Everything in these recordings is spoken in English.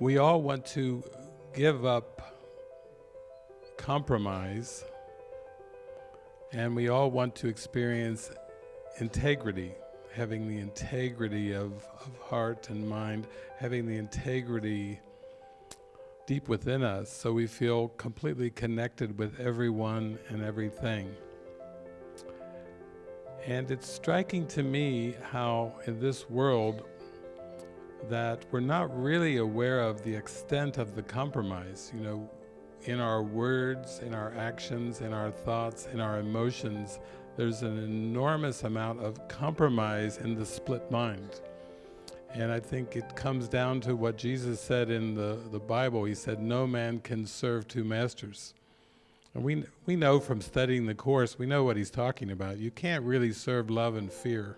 we all want to give up compromise and we all want to experience integrity, having the integrity of, of heart and mind, having the integrity deep within us so we feel completely connected with everyone and everything. And it's striking to me how in this world that we're not really aware of the extent of the compromise, you know, in our words, in our actions, in our thoughts, in our emotions, there's an enormous amount of compromise in the split mind. And I think it comes down to what Jesus said in the, the Bible. He said, no man can serve two masters. And we, we know from studying the Course, we know what he's talking about. You can't really serve love and fear.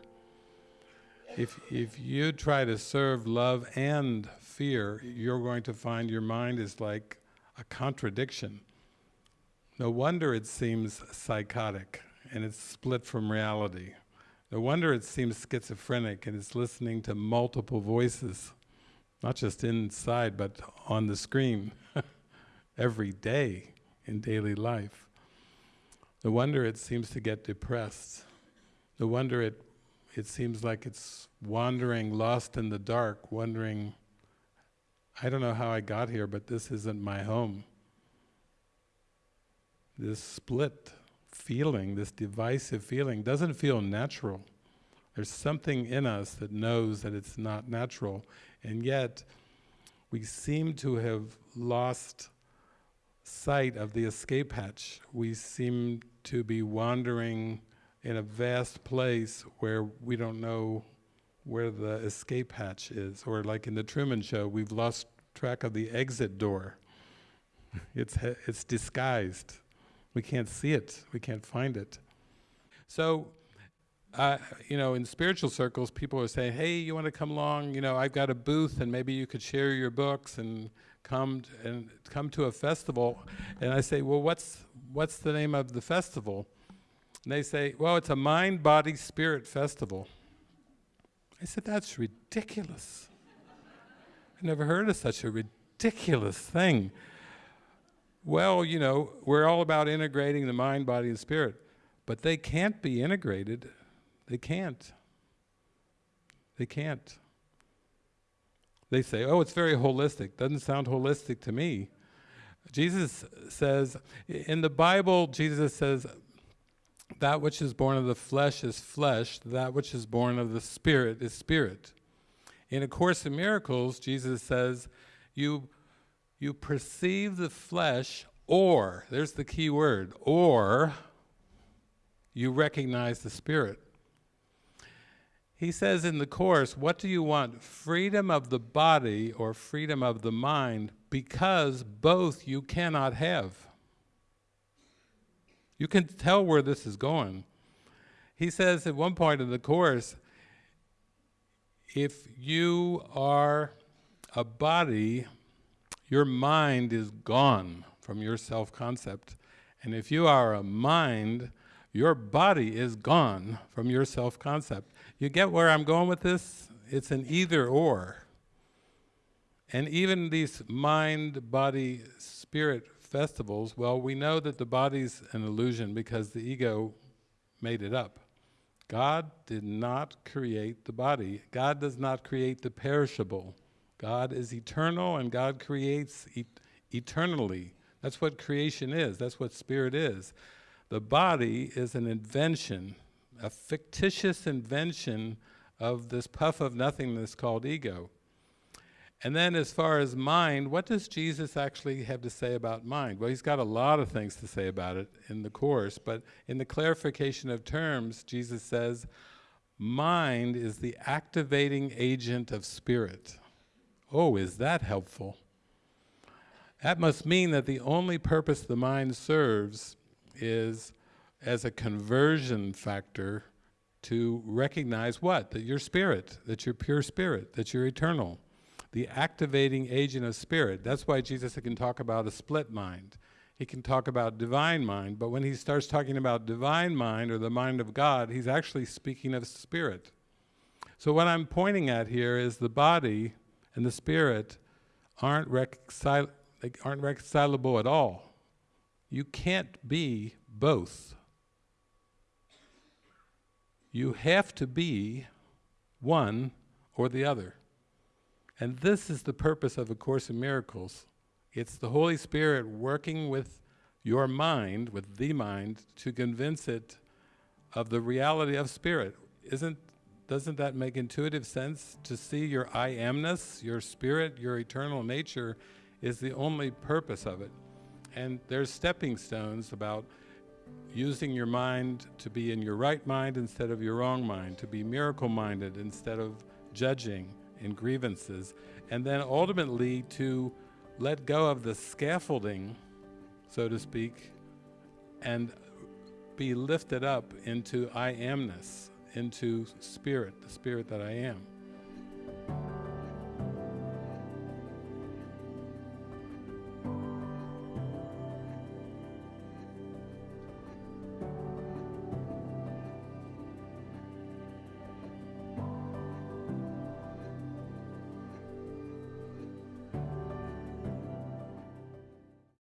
If, if you try to serve love and fear, you're going to find your mind is like a contradiction. No wonder it seems psychotic and it's split from reality. No wonder it seems schizophrenic and it's listening to multiple voices, not just inside but on the screen every day in daily life. No wonder it seems to get depressed. No wonder it, it seems like it's wandering, lost in the dark, wondering, I don't know how I got here, but this isn't my home. This split feeling, this divisive feeling, doesn't feel natural. There's something in us that knows that it's not natural, and yet we seem to have lost sight of the escape hatch. We seem to be wandering in a vast place where we don't know where the escape hatch is, or like in the Truman Show, we've lost track of the exit door. it's, it's disguised. We can't see it, we can't find it. So, uh, you know, in spiritual circles, people are saying, hey, you want to come along, you know, I've got a booth and maybe you could share your books and come and come to a festival. And I say, well, what's, what's the name of the festival? And they say, well, it's a mind, body, spirit festival. I said, that's ridiculous. I never heard of such a ridiculous thing. Well, you know, we're all about integrating the mind, body, and spirit, but they can't be integrated. They can't. They can't. They say, oh, it's very holistic. Doesn't sound holistic to me. Jesus says, in the Bible, Jesus says, that which is born of the flesh is flesh, that which is born of the spirit is spirit. In A Course in Miracles, Jesus says, you you perceive the flesh or, there's the key word, or you recognize the spirit. He says in the Course, what do you want, freedom of the body or freedom of the mind, because both you cannot have. You can tell where this is going. He says at one point in the Course, if you are a body your mind is gone from your self-concept. And if you are a mind, your body is gone from your self-concept. You get where I'm going with this? It's an either or. And even these mind, body, spirit festivals, well, we know that the body's an illusion because the ego made it up. God did not create the body. God does not create the perishable. God is eternal and God creates et eternally. That's what creation is, that's what spirit is. The body is an invention, a fictitious invention of this puff of nothingness called ego. And then as far as mind, what does Jesus actually have to say about mind? Well, he's got a lot of things to say about it in the Course, but in the clarification of terms, Jesus says, mind is the activating agent of spirit. Oh, is that helpful? That must mean that the only purpose the mind serves is as a conversion factor to recognize what? That you're spirit, that you're pure spirit, that you're eternal. The activating agent of spirit. That's why Jesus can talk about a split mind. He can talk about divine mind, but when he starts talking about divine mind or the mind of God, he's actually speaking of spirit. So what I'm pointing at here is the body and the spirit aren't reconcil- aren't reconcilable at all. You can't be both. You have to be one or the other. And this is the purpose of A Course in Miracles. It's the Holy Spirit working with your mind, with the mind, to convince it of the reality of spirit. Isn't, doesn't that make intuitive sense? To see your I amness, your spirit, your eternal nature is the only purpose of it. And there's stepping stones about using your mind to be in your right mind instead of your wrong mind, to be miracle-minded instead of judging and grievances, and then ultimately to let go of the scaffolding, so to speak, and be lifted up into I amness, into spirit, the spirit that I am.